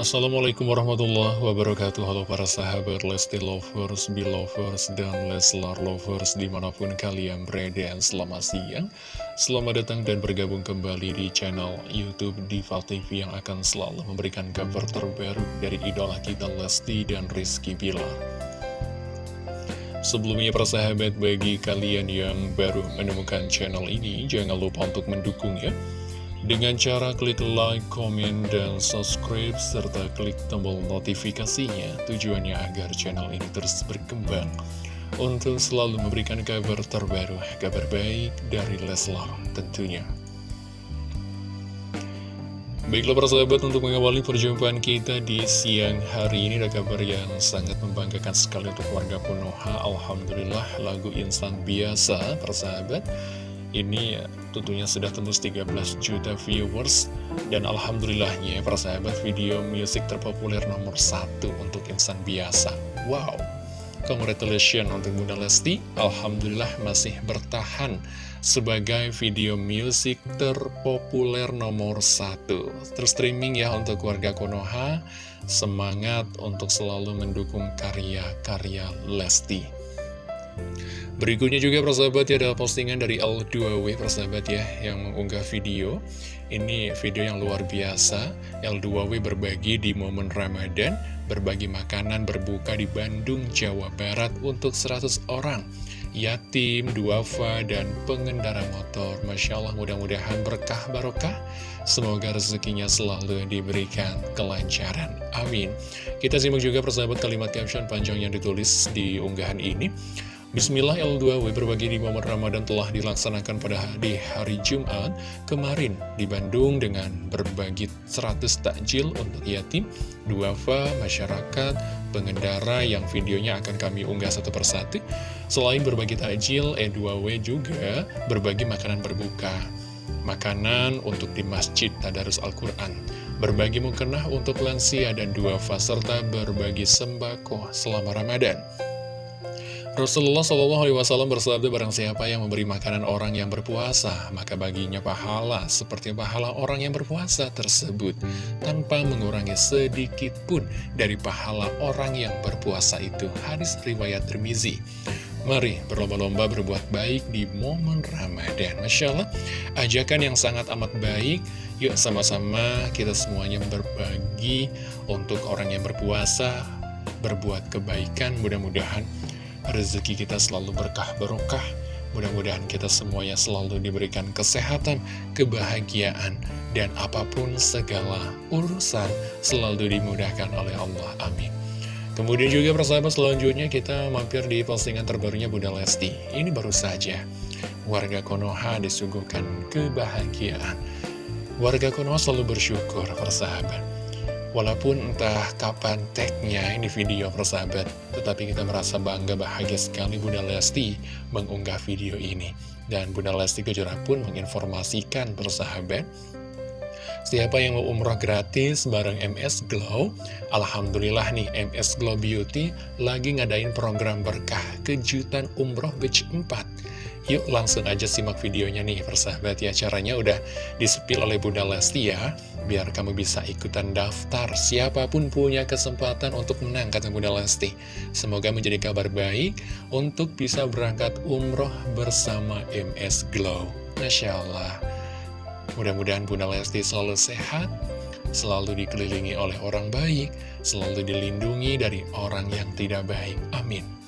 Assalamualaikum warahmatullahi wabarakatuh. Halo para sahabat Lesti Lovers, Belovers, dan Leslar Lovers di mana pun kalian berada Selamat siang. Selamat datang dan bergabung kembali di channel Youtube Diva TV Yang akan selalu memberikan kabar terbaru dari idola kita Lesti dan Rizky Bilar. Sebelumnya para sahabat bagi kalian yang baru menemukan channel ini Jangan lupa untuk mendukung ya dengan cara klik like, komen, dan subscribe, serta klik tombol notifikasinya, tujuannya agar channel ini terus berkembang. Untuk selalu memberikan kabar terbaru, kabar baik dari Leslar tentunya. Baiklah para sahabat untuk mengawali perjumpaan kita di siang hari ini ada kabar yang sangat membanggakan sekali untuk warga Konoha Alhamdulillah lagu instan biasa para sahabat. Ini tentunya sudah tembus 13 juta viewers dan alhamdulillahnya para sahabat video musik terpopuler nomor satu untuk insan biasa. Wow, congratulations untuk Bunda Lesti. Alhamdulillah masih bertahan sebagai video musik terpopuler nomor satu. Terus streaming ya untuk warga Konoha. Semangat untuk selalu mendukung karya-karya Lesti. Berikutnya juga persahabat ya ada postingan dari L2W persahabat ya yang mengunggah video. Ini video yang luar biasa. L2W berbagi di momen Ramadan Berbagi makanan berbuka di Bandung, Jawa Barat untuk 100 orang. Yatim, duafa, dan pengendara motor. Masya Allah mudah-mudahan berkah barokah. Semoga rezekinya selalu diberikan kelancaran. Amin. Kita simak juga persahabat kalimat caption panjang yang ditulis di unggahan ini Bismillah L2W berbagi di momen Ramadan telah dilaksanakan pada di hari Jumat kemarin di Bandung dengan berbagi 100 takjil untuk yatim, duafa, masyarakat, pengendara yang videonya akan kami unggah satu persatu. Selain berbagi takjil, E2W juga berbagi makanan berbuka. Makanan untuk di Masjid Tadarus Al-Quran berbagi mukena untuk lansia dan duafa serta berbagi sembako selama Ramadan. Rasulullah SAW bersabda barang siapa yang memberi makanan orang yang berpuasa, maka baginya pahala seperti pahala orang yang berpuasa tersebut, tanpa mengurangi sedikit pun dari pahala orang yang berpuasa itu. Hadis riwayat Tirmizi. Mari berlomba-lomba berbuat baik di momen Ramadan. Masya Allah, ajakan yang sangat amat baik. Yuk sama-sama kita semuanya berbagi untuk orang yang berpuasa, berbuat kebaikan. Mudah-mudahan rezeki kita selalu berkah barokah. Mudah-mudahan kita semuanya selalu diberikan kesehatan, kebahagiaan, dan apa pun segala urusan selalu dimudahkan oleh Allah. Amin. Kemudian juga persahabat selanjutnya kita mampir di postingan terbarunya Bunda Lesti. Ini baru saja warga Konoha disuguhkan kebahagiaan. Warga Konoha selalu bersyukur persahabat Walaupun entah kapan tagnya ini video persahabat, tetapi kita merasa bangga bahagia sekali Bunda Lesti mengunggah video ini. Dan Bunda Lesti Kejora pun menginformasikan persahabat, Siapa yang mau umroh gratis bareng MS Glow? Alhamdulillah nih MS Glow Beauty lagi ngadain program berkah kejutan umroh batch 4 Yuk langsung aja simak videonya nih persahabat ya. Caranya udah disepil oleh Bunda Lesti ya. Biar kamu bisa ikutan daftar. Siapa pun punya kesempatan untuk menang kata Bunda Lesti. Semoga menjadi kabar baik Untuk bisa berangkat umroh bersama MS Glow. Masya Allah. Mudah-mudahan Bunda Lesti selalu sehat Selalu dikelilingi oleh orang baik Selalu dilindungi dari orang yang tidak baik. Amin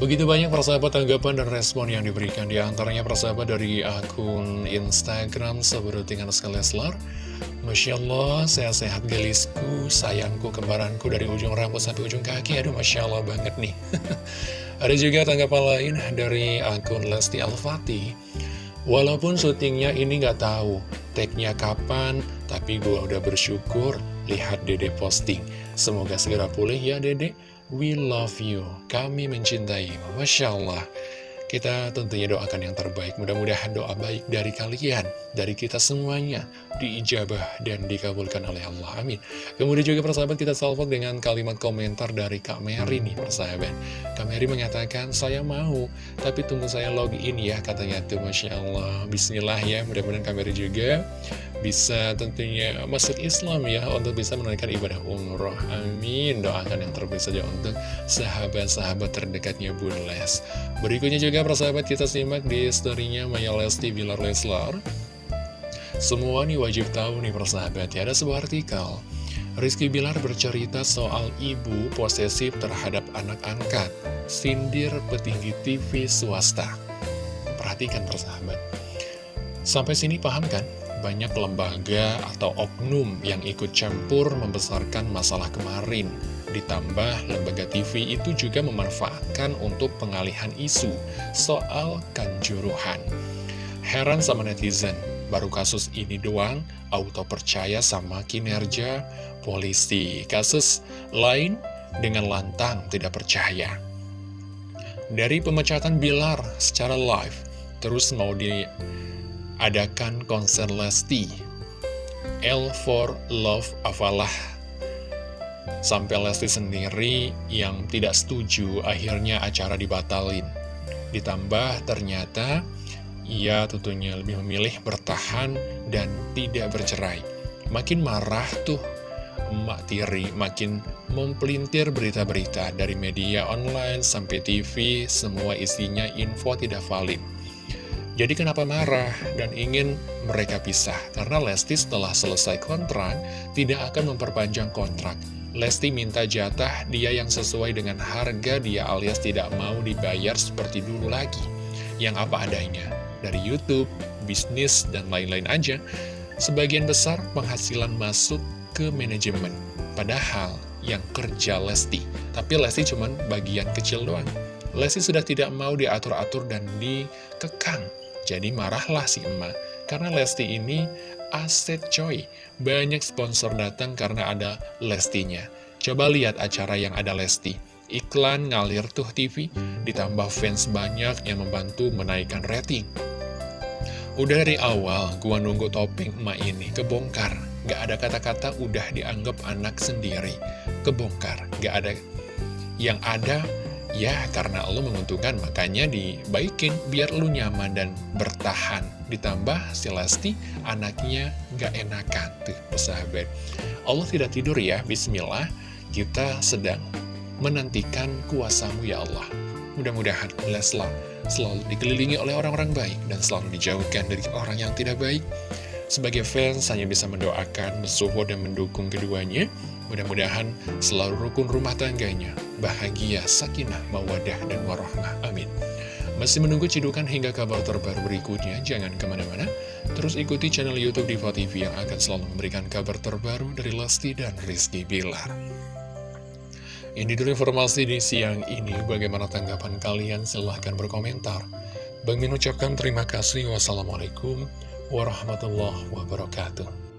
Begitu banyak persahabat tanggapan dan respon yang diberikan Di antaranya persahabat dari akun Instagram Seberutingan Leslar. Masya Allah, sehat-sehat gelisku, sayangku, kembaranku dari ujung rambut sampai ujung kaki. Aduh Masya Allah banget nih. Ada juga tanggapan lain dari akun Lesti Al-Fatih Walaupun syutingnya ini nggak tahu tagnya kapan, tapi gue udah bersyukur. Lihat dede posting. Semoga segera pulih ya dede. We love you. Kami mencintai. Masya Allah. Kita tentunya doakan yang terbaik, mudah-mudahan doa baik dari kalian, dari kita semuanya, diijabah dan dikabulkan oleh Allah, amin. Kemudian juga persahabat kita salvo dengan kalimat komentar dari Kak Mary nih persahabat. Kak Mary mengatakan, saya mau, tapi tunggu saya login ya, katanya tuh Masya Allah. Bismillah ya, mudah-mudahan Kak Mary juga bisa tentunya masuk Islam ya untuk bisa menunaikan ibadah umroh. Amin. Doakan yang terbaik saja untuk sahabat-sahabat terdekatnya Bun Les. Berikutnya juga persahabat kita simak di storynya Maya Lesti Bilar Leslar. Semua nih wajib tahu nih persahabat ya. Ada sebuah artikel. Rizky Bilar bercerita soal ibu posesif terhadap anak angkat. Sindir petinggi TV swasta. Perhatikan persahabat. Sampai sini paham kan banyak lembaga atau oknum yang ikut campur membesarkan masalah kemarin. Ditambah lembaga TV itu juga memanfaatkan untuk pengalihan isu soal kanjuruhan. Heran sama netizen, baru kasus ini doang, auto percaya sama kinerja polisi. Kasus lain dengan lantang tidak percaya. Dari pemecatan Bilar secara live, terus mau di adakan konser Lesti. L for Love Afalah. Sampai Lesti sendiri yang tidak setuju akhirnya acara dibatalin. Ditambah ternyata ia tentunya lebih memilih bertahan dan tidak bercerai. Makin marah tuh Emak Tiri makin mempelintir berita-berita dari media online sampai TV, semua isinya info tidak valid. Jadi kenapa marah dan ingin mereka pisah? Karena Lesti setelah selesai kontrak tidak akan memperpanjang kontrak. Lesti minta jatah dia yang sesuai dengan harga dia alias tidak mau dibayar seperti dulu lagi. Yang apa adanya. Dari Youtube, bisnis, dan lain-lain aja. Sebagian besar penghasilan masuk ke manajemen. Padahal yang kerja Lesti. Tapi Lesti cuma bagian kecil doang. Lesti sudah tidak mau diatur-atur dan dikekang jadi marahlah si emak, karena Lesti ini aset coy. Banyak sponsor datang karena ada Lestinya. Coba lihat acara yang ada Lesti. Iklan ngalir tuh TV, ditambah fans banyak yang membantu menaikkan rating. Udah dari awal, gua nunggu topeng emak ini kebongkar. Gak ada kata-kata udah dianggap anak sendiri. Kebongkar, gak ada. Yang ada Ya, karena lo menguntungkan, makanya dibaikin biar lo nyaman dan bertahan. Ditambah si Lesti, anaknya gak enakan tuh, persahabat. Allah tidak tidur ya, bismillah. Kita sedang menantikan kuasamu ya Allah. Mudah-mudahan Leslar selalu dikelilingi oleh orang-orang baik dan selalu dijauhkan dari orang yang tidak baik. Sebagai fans, hanya bisa mendoakan, mensupport, dan mendukung keduanya. Mudah-mudahan selalu rukun rumah tangganya, bahagia, sakinah, mawadah, dan warahmah. Amin. Masih menunggu cidukan hingga kabar terbaru berikutnya, jangan ke mana-mana. Terus ikuti channel Youtube Diva TV yang akan selalu memberikan kabar terbaru dari Lesti dan Rizky Bilar. Ini dulu informasi di siang ini, bagaimana tanggapan kalian? Silahkan berkomentar. Bang Min ucapkan terima kasih. Wassalamualaikum warahmatullahi wabarakatuh.